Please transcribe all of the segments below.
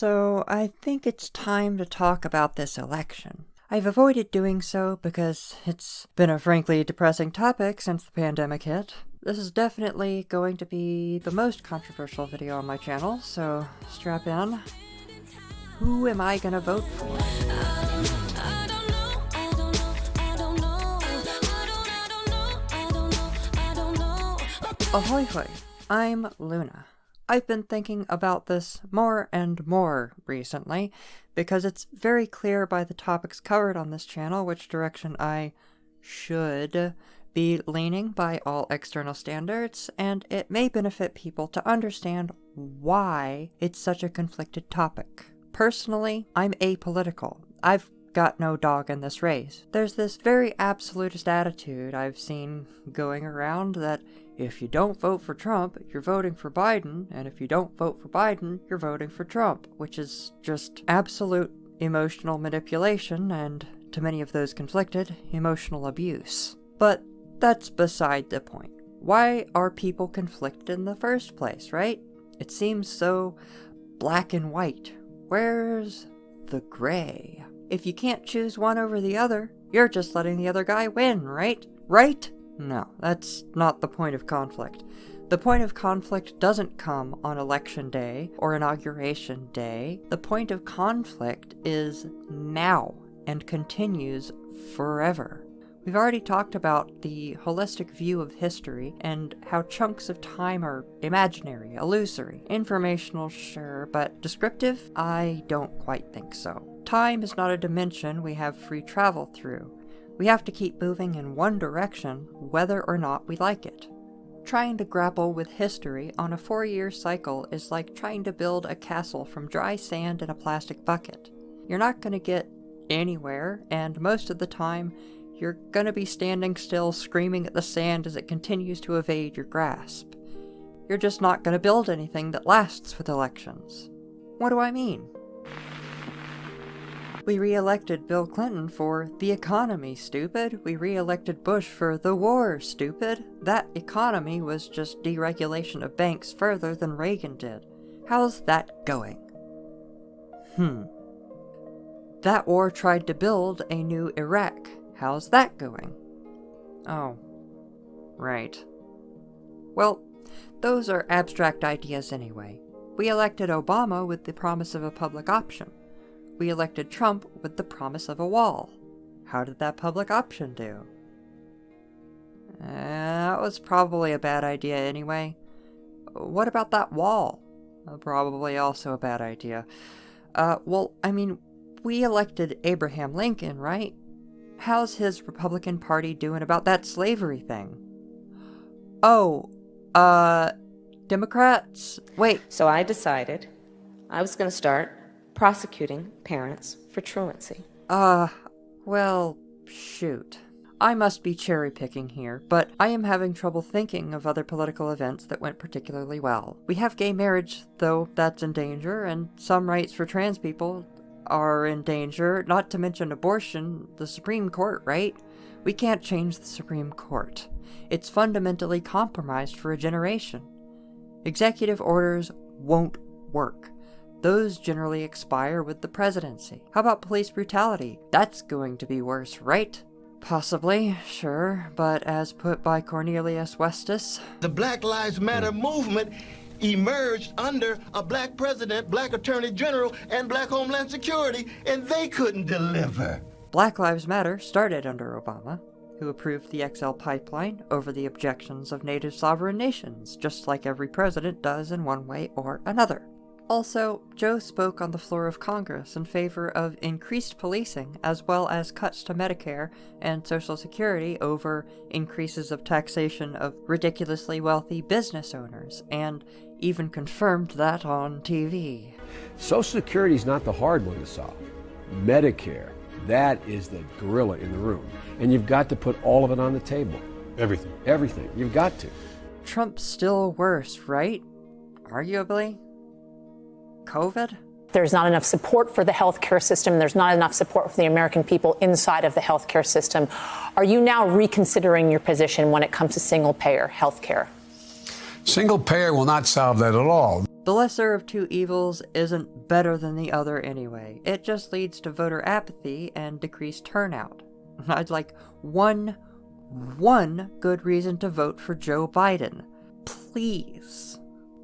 So I think it's time to talk about this election. I've avoided doing so because it's been a frankly depressing topic since the pandemic hit. This is definitely going to be the most controversial video on my channel, so strap in. Who am I gonna vote for? Ahoy hoy, I'm Luna. I've been thinking about this more and more recently, because it's very clear by the topics covered on this channel which direction I should be leaning by all external standards, and it may benefit people to understand why it's such a conflicted topic. Personally, I'm apolitical. I've got no dog in this race. There's this very absolutist attitude I've seen going around that if you don't vote for Trump, you're voting for Biden, and if you don't vote for Biden, you're voting for Trump, which is just absolute emotional manipulation and, to many of those conflicted, emotional abuse. But that's beside the point. Why are people conflicted in the first place, right? It seems so black and white. Where's the gray? If you can't choose one over the other, you're just letting the other guy win, right? Right? No, that's not the point of conflict. The point of conflict doesn't come on election day or inauguration day. The point of conflict is now and continues forever. We've already talked about the holistic view of history and how chunks of time are imaginary, illusory, informational, sure, but descriptive? I don't quite think so. Time is not a dimension we have free travel through. We have to keep moving in one direction, whether or not we like it. Trying to grapple with history on a four-year cycle is like trying to build a castle from dry sand in a plastic bucket. You're not going to get anywhere, and most of the time, you're going to be standing still screaming at the sand as it continues to evade your grasp. You're just not going to build anything that lasts with elections. What do I mean? We re-elected Bill Clinton for the economy, stupid. We re-elected Bush for the war, stupid. That economy was just deregulation of banks further than Reagan did. How's that going? Hmm. That war tried to build a new Iraq. How's that going? Oh. Right. Well, those are abstract ideas anyway. We elected Obama with the promise of a public option we elected Trump with the promise of a wall. How did that public option do? Uh, that was probably a bad idea anyway. What about that wall? Uh, probably also a bad idea. Uh, well, I mean, we elected Abraham Lincoln, right? How's his Republican Party doing about that slavery thing? Oh, uh, Democrats? Wait. So I decided I was going to start prosecuting parents for truancy. Uh, well, shoot. I must be cherry picking here, but I am having trouble thinking of other political events that went particularly well. We have gay marriage, though that's in danger, and some rights for trans people are in danger, not to mention abortion, the Supreme Court, right? We can't change the Supreme Court. It's fundamentally compromised for a generation. Executive orders won't work. Those generally expire with the presidency. How about police brutality? That's going to be worse, right? Possibly, sure, but as put by Cornelius Westus... The Black Lives Matter movement emerged under a black president, black attorney general, and black homeland security, and they couldn't deliver. Black Lives Matter started under Obama, who approved the XL pipeline over the objections of native sovereign nations, just like every president does in one way or another. Also, Joe spoke on the floor of Congress in favor of increased policing as well as cuts to Medicare and Social Security over increases of taxation of ridiculously wealthy business owners, and even confirmed that on TV. Social Security is not the hard one to solve. Medicare, that is the gorilla in the room. And you've got to put all of it on the table. Everything. Everything. You've got to. Trump's still worse, right? Arguably. COVID? There's not enough support for the healthcare system. There's not enough support for the American people inside of the healthcare system. Are you now reconsidering your position when it comes to single payer healthcare? Single payer will not solve that at all. The lesser of two evils isn't better than the other anyway. It just leads to voter apathy and decreased turnout. I'd like one, one good reason to vote for Joe Biden. Please.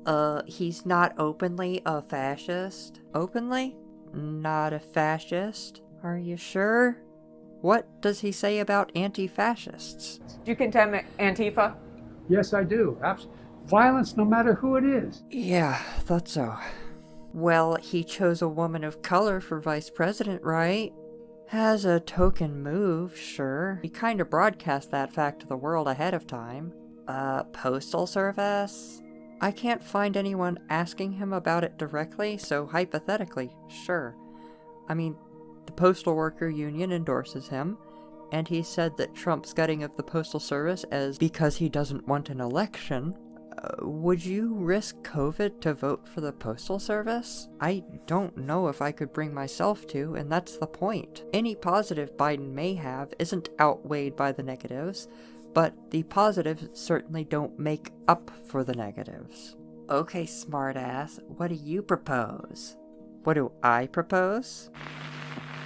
Uh, he's not openly a fascist. Openly? Not a fascist? Are you sure? What does he say about anti fascists? Do you condemn Antifa? Yes, I do. Abs- violence, no matter who it is. Yeah, thought so. Well, he chose a woman of color for vice president, right? Has a token move, sure. He kinda broadcast that fact to the world ahead of time. Uh, postal service? I can't find anyone asking him about it directly, so hypothetically, sure. I mean, the Postal Worker Union endorses him, and he said that Trump's gutting of the Postal Service as because he doesn't want an election. Uh, would you risk COVID to vote for the Postal Service? I don't know if I could bring myself to, and that's the point. Any positive Biden may have isn't outweighed by the negatives, but the positives certainly don't make up for the negatives. Okay, smartass, what do you propose? What do I propose?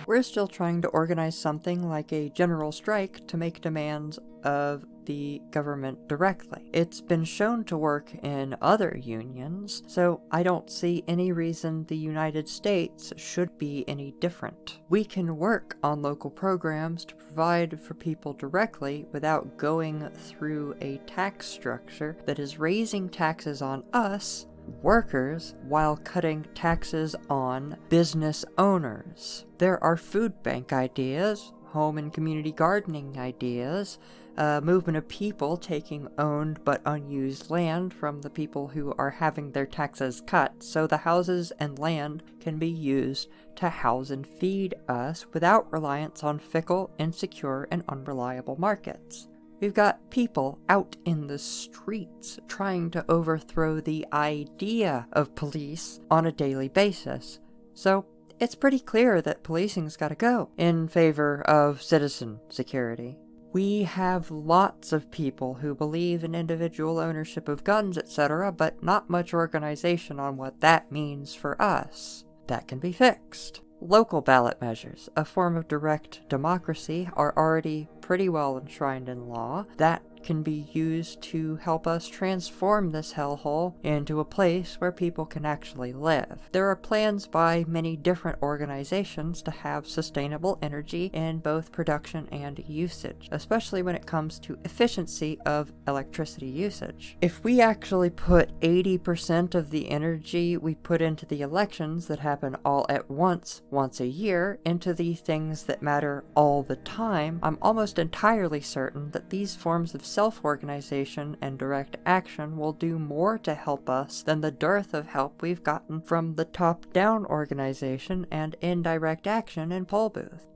We're still trying to organize something like a general strike to make demands of the government directly. It's been shown to work in other unions, so I don't see any reason the United States should be any different. We can work on local programs to provide for people directly without going through a tax structure that is raising taxes on us workers while cutting taxes on business owners. There are food bank ideas, home and community gardening ideas, a movement of people taking owned but unused land from the people who are having their taxes cut so the houses and land can be used to house and feed us without reliance on fickle, insecure, and unreliable markets. We've got people out in the streets trying to overthrow the idea of police on a daily basis. So it's pretty clear that policing's gotta go in favor of citizen security. We have lots of people who believe in individual ownership of guns, etc., but not much organization on what that means for us. That can be fixed. Local ballot measures, a form of direct democracy, are already pretty well enshrined in law. That can be used to help us transform this hellhole into a place where people can actually live. There are plans by many different organizations to have sustainable energy in both production and usage, especially when it comes to efficiency of electricity usage. If we actually put 80% of the energy we put into the elections that happen all at once, once a year, into the things that matter all the time, I'm almost entirely certain that these forms of self organization and direct action will do more to help us than the dearth of help we've gotten from the top down organization and indirect action in poll booth.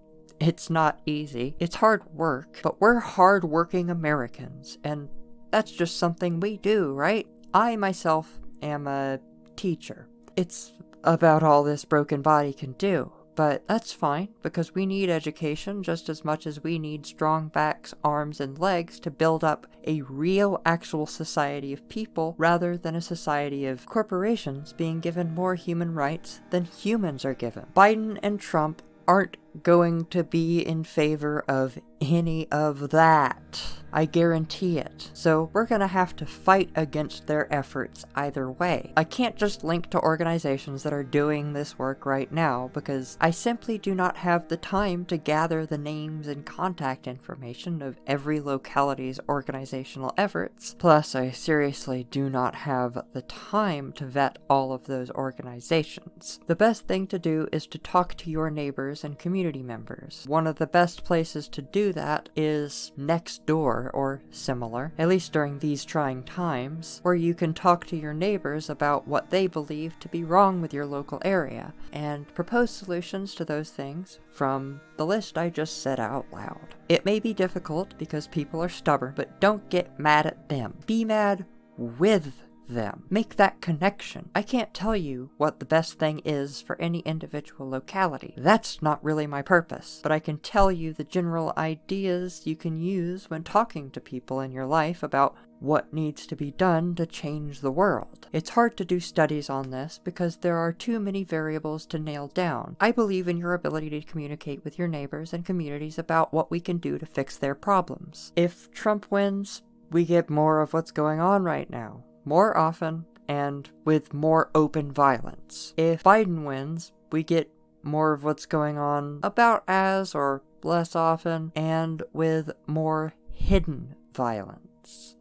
It's not easy, it's hard work, but we're hard working Americans, and that's just something we do, right? I myself am a teacher. It's about all this broken body can do. But that's fine, because we need education just as much as we need strong backs, arms, and legs to build up a real, actual society of people rather than a society of corporations being given more human rights than humans are given. Biden and Trump aren't going to be in favor of any of that. I guarantee it. So we're gonna have to fight against their efforts either way. I can't just link to organizations that are doing this work right now because I simply do not have the time to gather the names and contact information of every locality's organizational efforts. Plus, I seriously do not have the time to vet all of those organizations. The best thing to do is to talk to your neighbors and community members. One of the best places to do that is Nextdoor or similar, at least during these trying times, where you can talk to your neighbors about what they believe to be wrong with your local area and propose solutions to those things from the list I just said out loud. It may be difficult because people are stubborn, but don't get mad at them. Be mad with them. Make that connection. I can't tell you what the best thing is for any individual locality. That's not really my purpose, but I can tell you the general ideas you can use when talking to people in your life about what needs to be done to change the world. It's hard to do studies on this because there are too many variables to nail down. I believe in your ability to communicate with your neighbors and communities about what we can do to fix their problems. If Trump wins, we get more of what's going on right now, more often, and with more open violence. If Biden wins, we get more of what's going on about as or less often, and with more hidden violence.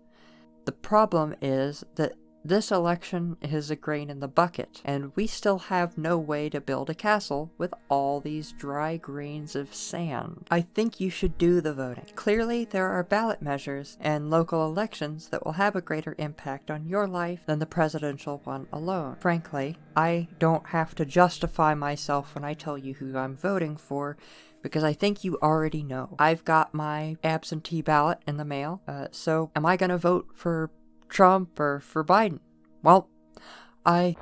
The problem is that this election is a grain in the bucket, and we still have no way to build a castle with all these dry grains of sand. I think you should do the voting. Clearly, there are ballot measures and local elections that will have a greater impact on your life than the presidential one alone. Frankly, I don't have to justify myself when I tell you who I'm voting for because I think you already know. I've got my absentee ballot in the mail, uh, so am I going to vote for Trump or for Biden? Well, I